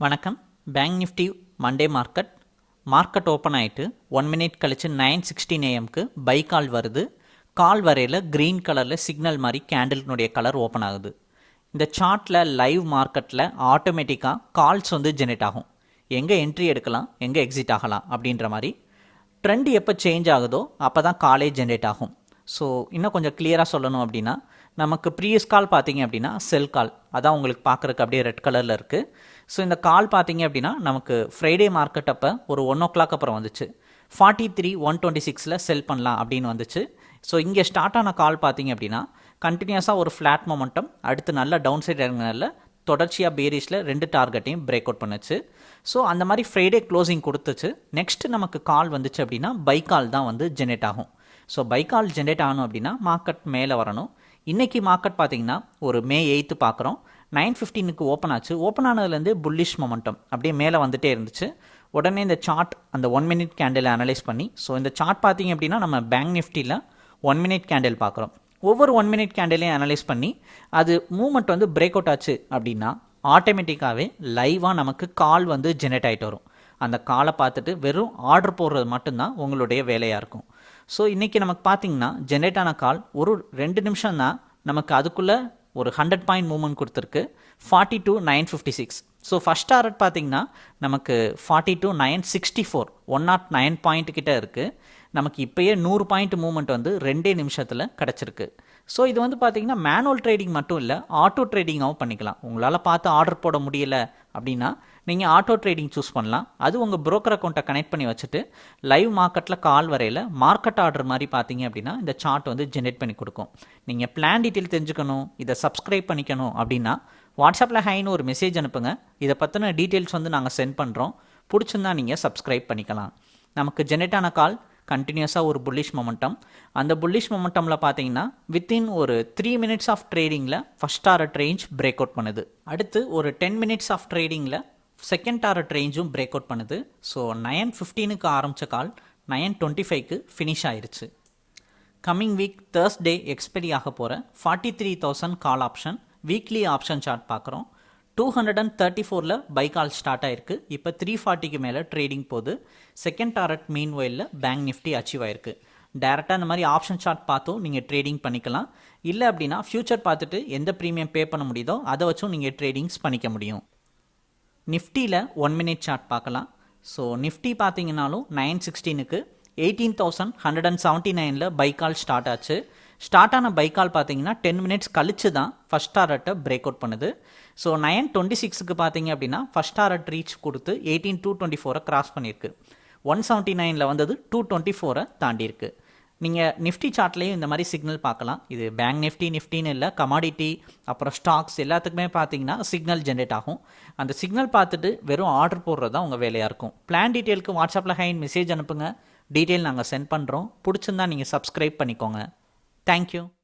வணக்கம். Bank Nifty Monday market market open ஆகிட்டு one minute கழித்து நைன் சிக்ஸ்டீன் ஏஎம்க்கு பை கால் வருது. கால் வரையில் க்ரீன் கலரில் சிக்னல் மாதிரி கேண்டில்னுடைய கலர் ஓப்பன் ஆகுது. இந்த சார்ட்டில் லைவ் மார்க்கெட்டில் ஆட்டோமேட்டிக்காக கால்ஸ் வந்து ஜெனரேட் ஆகும். எங்கே என்ட்ரி எடுக்கலாம் எங்கே எக்ஸிட் ஆகலாம் அப்படின்ற மாதிரி ட்ரெண்ட் எப்போ சேஞ்ச் ஆகுதோ அப்போ தான் காலே ஜென்ரேட் ஆகும். ஸோ இன்னும் கொஞ்சம் கிளியராக சொல்லணும் அப்படின்னா நமக்கு ப்ரீவியஸ் கால் பார்த்தீங்க அப்படின்னா செல் கால் அதான் உங்களுக்கு பார்க்குறக்கு அப்படியே ரெட் கலரில் இருக்குது ஸோ இந்த கால் பார்த்தீங்க அப்படின்னா நமக்கு ஃப்ரைடே மார்க்கெட் அப்போ ஒரு ஒன் ஓ கிளாக் அப்புறம் வந்துச்சு. ஃபார்ட்டி த்ரீ ஒன் டுவெண்ட்டி சிக்ஸில் செல் பண்ணலாம் அப்படின்னு வந்துச்சு. ஸோ இங்கே ஸ்டார்ட் ஆன கால் பார்த்தீங்க அப்படின்னா கண்டினியூஸாக ஒரு ஃப்ளாட் மொமெண்டம் அடுத்து நல்லா டவுன் சைட் இறங்கினால தொடர்ச்சியாக பேரிஸில் ரெண்டு டார்கெட்டையும் பிரேக் அவுட் பண்ணுச்சு. ஸோ அந்த மாதிரி ஃப்ரைடே க்ளோசிங் கொடுத்துச்சு. நெக்ஸ்ட்டு நமக்கு கால் வந்துச்சு அப்படின்னா பைக்கால் கால் தான் வந்து ஜென்ரேட் ஆகும். ஸோ பைக்கால் ஜென்ரேட் ஆகணும் அப்படின்னா மார்க்கெட் மேலே வரணும். இன்றைக்கி மார்க்கெட் பார்த்தீங்கன்னா ஒரு மே எயித்து பார்க்குறோம். நைன் ஃபிஃப்டீனுக்கு ஓப்பன் ஆச்சு. ஓப்பன் ஆனதுலேருந்து புல்லிஷ் மொமெண்டம் அப்படியே மேலே வந்துட்டே இருந்துச்சு. உடனே இந்த சார்ட் அந்த ஒன் மினிட் கேண்டில் அனலைஸ் பண்ணி ஸோ இந்த சார்ட் பார்த்தீங்க அப்படின்னா நம்ம பேங்க் நிஃப்டியில் ஒன் மினிட் கேண்டில் பார்க்குறோம். ஒவ்வொரு ஒன் மினிட் கேண்டிலையும் அனலைஸ் பண்ணி அது மூமெண்ட் வந்து பிரேக் அவுட் ஆச்சு அப்படின்னா ஆட்டோமேட்டிக்காகவே லைவாக நமக்கு கால் வந்து ஜெனரேட் ஆகிட்டு வரும். அந்த காலை பார்த்துட்டு வெறும் ஆர்டர் போடுறது மட்டும்தான் உங்களுடைய வேலையாக இருக்கும். ஸோ இன்றைக்கி நமக்கு பார்த்தீங்கன்னா ஜென்ரேட் ஆன கால் ஒரு ரெண்டு நிமிஷம் தான் நமக்கு அதுக்குள்ளே ஒரு ஹண்ட்ரட் பாயிண்ட் மூவ்மெண்ட் கொடுத்துருக்கு. Forty two nine fifty six so first target பார்த்தீங்கன்னா நமக்கு forty two nine sixty four one nought nine point கிட்ட இருக்குது நமக்கு இப்போயே நூறு பாயிண்ட் மூவ்மெண்ட் வந்து ரெண்டே நிமிஷத்தில் கிடச்சிருக்கு. ஸோ இது வந்து பார்த்திங்கன்னா மேனுவல் ட்ரேடிங் மட்டும் இல்லை ஆட்டோ ட்ரேடிங்காகவும் பண்ணிக்கலாம். உங்களால் பார்த்து ஆர்டர் போட முடியல அப்படின்னா நீங்கள் ஆட்டோ ட்ரேடிங் சூஸ் பண்ணலாம். அது உங்கள் ப்ரோக்கர் அக்கௌண்ட்டை கனெக்ட் பண்ணி வச்சுட்டு லைவ் மார்க்கெட்டில் கால் வரையில் மார்க்கெட் ஆர்டர் மாதிரி பார்த்தீங்க அப்படின்னா இந்த சார்ட் வந்து ஜென்ரேட் பண்ணி கொடுக்கும். நீங்கள் பிளான் டீட்டெயில் தெரிஞ்சுக்கணும் இதை சப்ஸ்கிரைப் பண்ணிக்கணும் அப்படின்னா வாட்ஸ்அப்பில் ஹைன்னு ஒரு மெசேஜ் அனுப்புங்க. இதை பற்றின டீட்டெயில்ஸ் வந்து நாங்கள் சென்ட் பண்ணுறோம் பிடிச்சிருந்தா நீங்கள் சப்ஸ்கிரைப் பண்ணிக்கலாம். நமக்கு ஜென்ரேட் ஆன கால் கண்டினியூஸாக ஒரு புல்லிஷ் மொமெண்டம் அந்த புல்லிஷ் மொமெண்டமில் பார்த்தீங்கன்னா வித்தின் ஒரு three minutes of ட்ரேடிங்கில் first target range break out பண்ணுது. அடுத்து ஒரு டென் மினிட்ஸ் ஆஃப் ட்ரேடிங்கில் செகண்ட் டாரட் ரேஞ்சும் பிரேக் அவுட் பண்ணுது. ஸோ நயன் ஃபிஃப்டீனுக்கு ஆரம்பித்த கால் நயன் டுவெண்ட்டி ஃபைவ்க்கு ஃபினிஷ் ஆயிடுச்சு கம்மிங் வீக் தேர்ஸ்டே எக்ஸ்பெரி ஆக போகிற forty three thousand call option weekly option chart பார்க்குறோம். டூ ஹண்ட்ரட் அண்ட் தேர்ட்டி ஃபோரில் பை கால் ஸ்டார்ட் ஆயிருக்கு. இப்போ த்ரீ ஃபார்ட்டிக்கு மேலே ட்ரேடிங் போகுது. செகண்ட் டாரட் மீன் வயலில் பேங்க் நிஃப்டி அச்சீவ் ஆயிருக்கு. டேரெக்டாக இந்த மாதிரி ஆப்ஷன் சார்ட் பார்த்தும் நீங்கள் ட்ரேடிங் பண்ணிக்கலாம். இல்லை அப்படின்னா ஃப்யூச்சர் பார்த்துட்டு எந்த ப்ரீமியம் பே பண்ண முடியுதோ அதை வச்சும் நீங்கள் ட்ரேடிங்ஸ் பண்ணிக்க முடியும். நிஃப்டியில் ஒன் மினிட் சார்ட் பார்க்கலாம். ஸோ நிஃப்டி பார்த்தீங்கன்னாலும் nine சிக்ஸ்டீனுக்கு eighteen thousand hundred and seventy நைனில் பைக்கால் ஸ்டார்ட் ஆச்சு. ஸ்டார்ட் ஆன பைக்கால் பார்த்தீங்கன்னா டென் மினிட்ஸ் கழிச்சு தான் ஃபஸ்ட் டாரட்டை பிரேக் அவுட் பண்ணுது. ஸோ நைன் டுவெண்ட்டி சிக்ஸுக்கு பார்த்தீங்க அப்படின்னா ஃபஸ்ட் டாரட் ரீச் கொடுத்து எயிட்டீன் டூ டுவெண்ட்டி ஃபோரை கிராஸ் பண்ணியிருக்கு. ஒன் செவன்ட்டி நைனில் வந்தது டூ டுவெண்ட்டி ஃபோரை தாண்டியிருக்கு. நீங்கள் நிஃப்டி சார்ட்லேயும் இந்த மாதிரி சிக்னல் பார்க்கலாம். இது பேங்க் நிஃப்டி நிஃப்டின்னு இல்லை கமாடிட்டி அப்புறம் ஸ்டாக்ஸ் எல்லாத்துக்குமே பார்த்தீங்கன்னா சிக்னல் ஜென்ரேட் ஆகும். அந்த சிக்னல் பார்த்துட்டு வெறும் ஆர்டர் போடுறது தான் உங்கள் வேலையாக இருக்கும். பிளான் டீட்டெயிலுக்கு வாட்ஸ்அப்பில் ஹைன் மெசேஜ் அனுப்புங்க. டீட்டெயில் நாங்கள் சென்ட் பண்ணுறோம் பிடிச்சிருந்தா நீங்கள் சப்ஸ்கிரைப் பண்ணிக்கோங்க. Thank you.